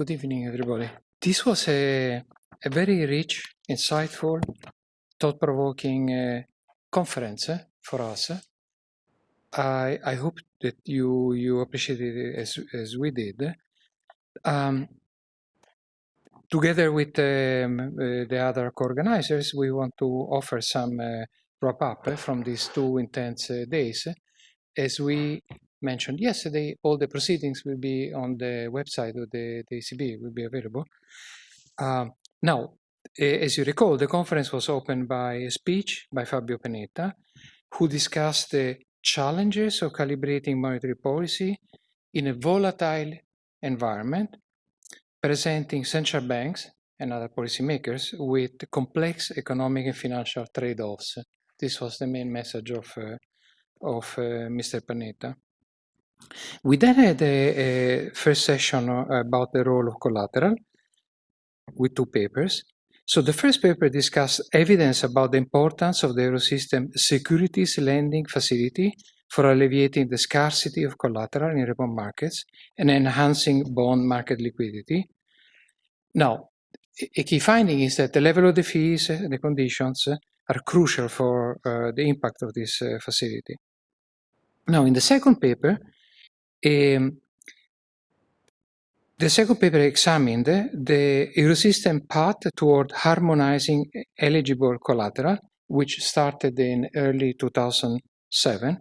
Good evening, everybody. This was a, a very rich, insightful, thought-provoking uh, conference uh, for us. I, I hope that you you appreciated it as, as we did. Um, together with um, uh, the other co-organizers, we want to offer some uh, wrap-up from these two intense uh, days. As we mentioned yesterday, all the proceedings will be on the website of the, the ECB, will be available. Um, now, as you recall, the conference was opened by a speech by Fabio Panetta, who discussed the challenges of calibrating monetary policy in a volatile environment, presenting central banks and other policymakers with complex economic and financial trade-offs. This was the main message of, uh, of uh, Mr. Panetta. We then had a, a, first session about the role of collateral with two papers. So the first paper discussed evidence about the importance of the Eurosystem securities lending facility for alleviating the scarcity of collateral in repo markets and enhancing bond market liquidity. Now, a key finding is that the level of the fees, and the conditions are crucial for uh, the impact of this uh, facility. Now, in the second paper, um, the second paper examined the Eurosystem path toward harmonizing eligible collateral, which started in early 2007.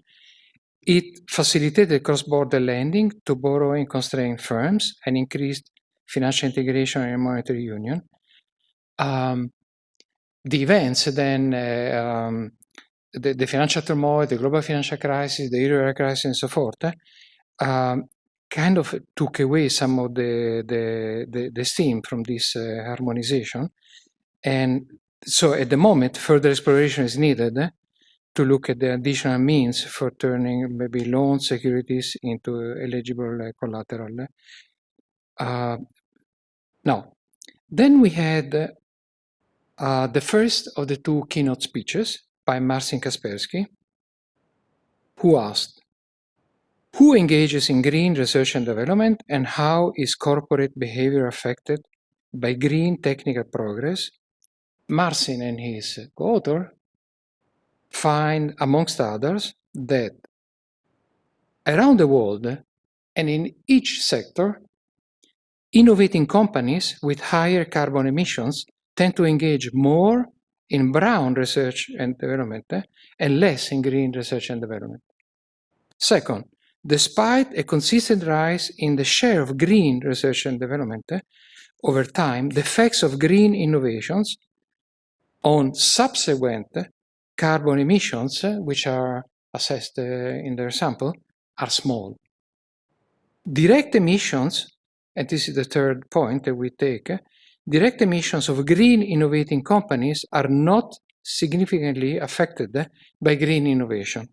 It facilitated cross-border lending to borrowing constrained firms and increased financial integration and monetary union. Um, the events then, uh, um, the, the, financial turmoil, the global financial crisis, the euro crisis, and so forth, um, kind of took away some of the, the, the, the steam from this uh, harmonization. And so at the moment, further exploration is needed to look at the additional means for turning maybe loan securities into eligible uh, collateral. Uh, now, then we had uh, the first of the two keynote speeches by Marcin Kacperczyk, who asked, who engages in green research and development and how is corporate behavior affected by green technical progress? Marcin and his co-author find, amongst others, that around the world and in each sector, innovating companies with higher carbon emissions tend to engage more in brown research and development eh, and less in green research and development. Second, Despite a consistent rise in the share of green research and development eh, over time, the effects of green innovations on subsequent carbon emissions, eh, which are assessed in their sample, are small. Direct emissions, and this is the third point that we take, direct emissions of green innovating companies are not significantly affected by green innovation.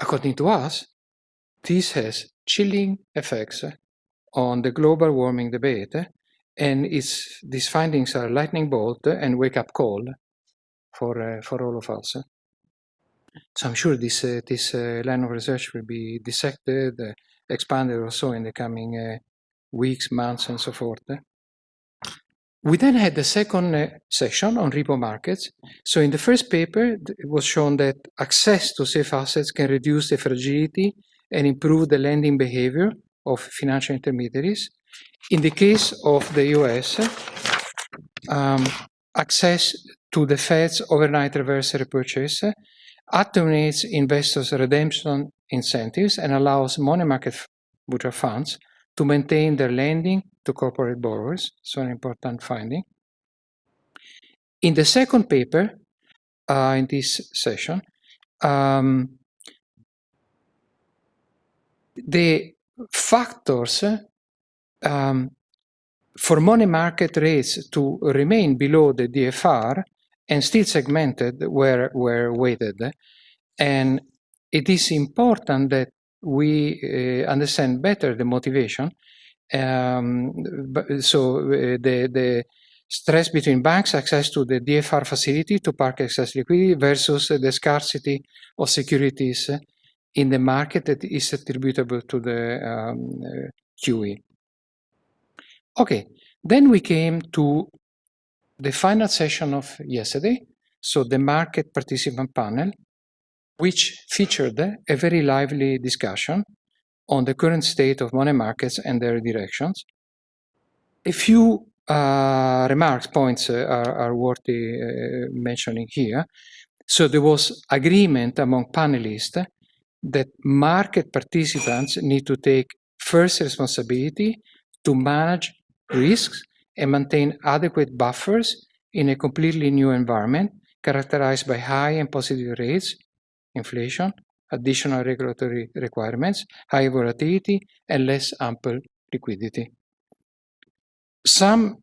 According to us, this has chilling effects on the global warming debate, and these findings are lightning bolt and wake-up call for, uh, for all of us. So I'm sure this, uh, this uh, line of research will be dissected, expanded also in the coming uh, weeks, months, and so forth. We then had the second uh, session on repo markets. So in the first paper, it was shown that access to safe assets can reduce the fragility and improve the lending behavior of financial intermediaries. In the case of the US, um, access to the Fed's overnight reverse repurchase attenuates investors' redemption incentives and allows money market mutual funds to maintain their lending to corporate borrowers, so an important finding. In the second paper, uh, in this session, um, the factors um, for money market rates to remain below the DFR and still segmented were, were weighted. And it is important that we uh, understand better the motivation. Um, so uh, the, the stress between banks' access to the DFR facility to park excess liquidity versus the scarcity of securities in the market that is attributable to the um, uh, QE. Okay, then we came to the final session of yesterday, so the market participant panel, which featured a very lively discussion on the current state of money markets and their directions. A few uh, remarks, points uh, are, are, worthy uh, mentioning here. So there was agreement among panelists that market participants need to take first responsibility to manage risks and maintain adequate buffers in a completely new environment characterized by high and positive rates, inflation, additional regulatory requirements, high volatility, and less ample liquidity. Some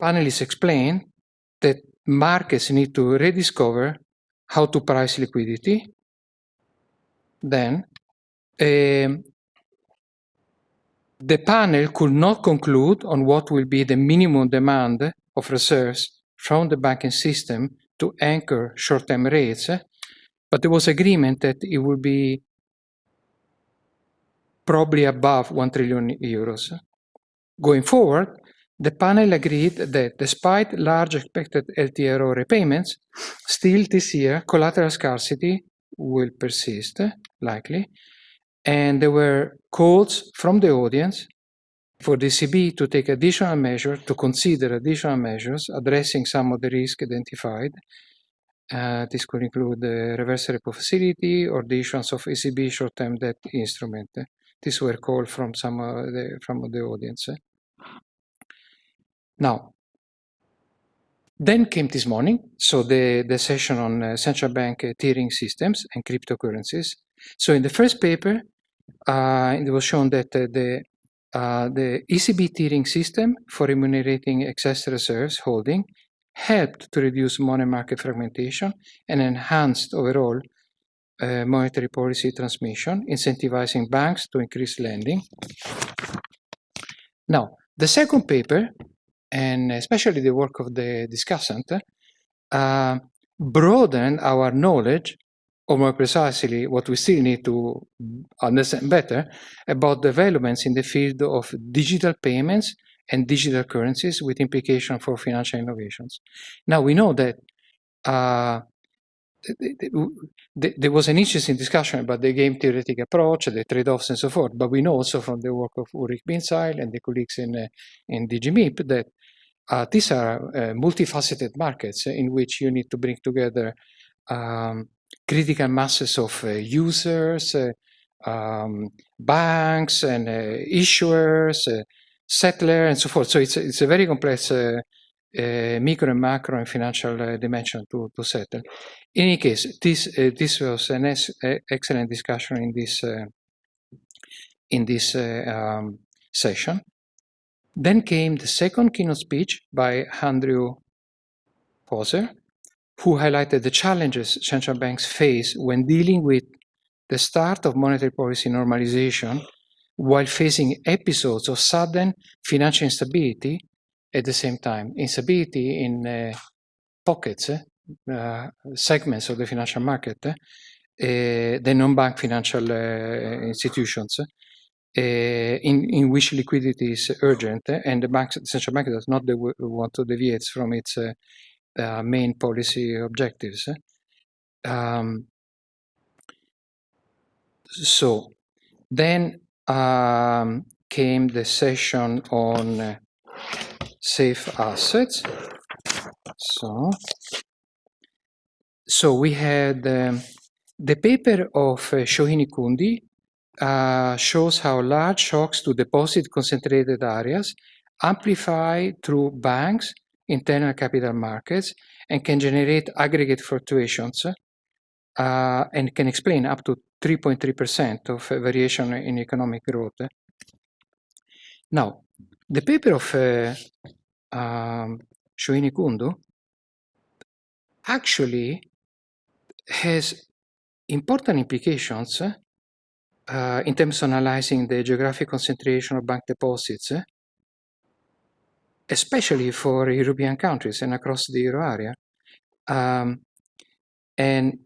panelists explain that markets need to rediscover how to price liquidity. Then, um, the panel could not conclude on what will be the minimum demand of reserves from the banking system to anchor short-term rates, but there was agreement that it would be probably above 1 trillion euros. Going forward, the panel agreed that despite large expected LTRO repayments, still this year collateral scarcity will persist, likely, and there were calls from the audience for the ECB to take additional measures, to consider additional measures addressing some of the risks identified. Uh, this could include the reverse repo facility or the issuance of ECB short-term debt instrument. These were called from some the, from the audience. Now, then came this morning, so the, the session on uh, central bank uh, tiering systems and cryptocurrencies. So in the first paper, uh, it was shown that uh, the, uh, the ECB tiering system for remunerating excess reserves holding helped to reduce money market fragmentation and enhanced overall uh, monetary policy transmission, incentivizing banks to increase lending. Now, the second paper and especially the work of the discussant, uh, broaden our knowledge, or more precisely, what we still need to understand better about developments in the field of digital payments and digital currencies with implication for financial innovations. Now we know that uh, there was an interesting discussion about the game theoretic approach, the trade-offs and so forth, but we know also from the work of Ulrich Bindseil and the colleagues in, uh, in DGMIP that uh, these are uh, multifaceted markets in which you need to bring together um, critical masses of uh, users, uh, um, banks and issuers, uh, settlers and so forth. So it's, it's a very complex uh, uh, micro and macro and financial uh, dimension to, to settle. In any case, this, this was an excellent discussion in this, in this um, session. Then came the second keynote speech by Andrew Poser, who highlighted the challenges central banks face when dealing with the start of monetary policy normalization while facing episodes of sudden financial instability at the same time. Instability in uh, pockets, uh, segments of the financial market, uh, the non-bank financial uh, institutions, uh, in, in which liquidity is urgent and the, bank, the central bank does not want to deviate from its main policy objectives. Um, so then um, came the session on uh, safe assets. So, so we had um, the paper of uh, Shohini Kundu uh, shows how large shocks to deposit concentrated areas amplify through banks, internal capital markets, and can generate aggregate fluctuations uh, and can explain up to 3.3% of variation in economic growth. Now, the paper of uh, um, Shohini Kundu actually has important implications uh, in terms of analyzing the geographic concentration of bank deposits, eh, especially for European countries and across the euro area. Um, and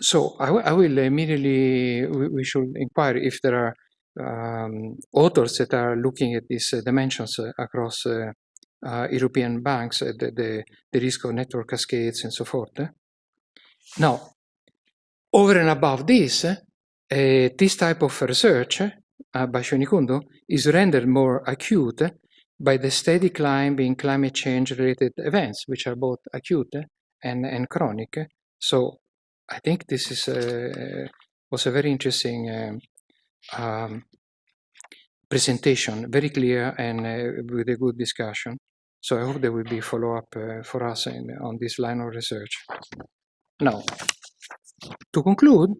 so I, I will immediately, we, we, should inquire if there are um, authors that are looking at these uh, dimensions uh, across uh, European banks, the, the, the, risk of network cascades and so forth. Now, over and above this, this type of research by Shohini Kundu is rendered more acute by the steady climb in climate change related events, which are both acute and, and chronic. So I think this is a, was a very interesting um, um, presentation, very clear and uh, with a good discussion. So I hope there will be follow-up uh, for us in, on this line of research. Now, to conclude,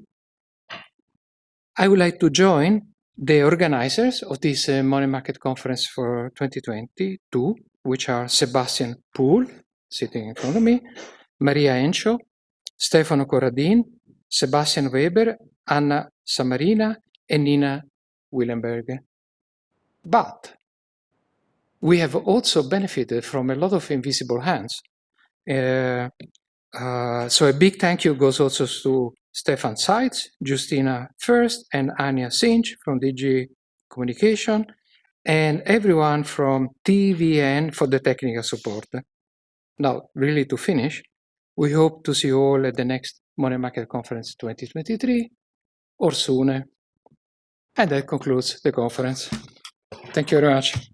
I would like to join the organizers of this uh, Money Market Conference for 2022, which are Sebastian Poole, sitting in front of me, Maria Encho, Stefano Corradin, Sebastian Weber, Anna Samarina, and Nina Willenberg. But we have also benefited from a lot of invisible hands. Uh, uh, so a big thank you goes also to Stefan Seitz, Justina First, and Anya Sinch from DG Communication, and everyone from TVN for the technical support. Now, really to finish, we hope to see you all at the next Money Market Conference 2023 or sooner. And that concludes the conference. Thank you very much.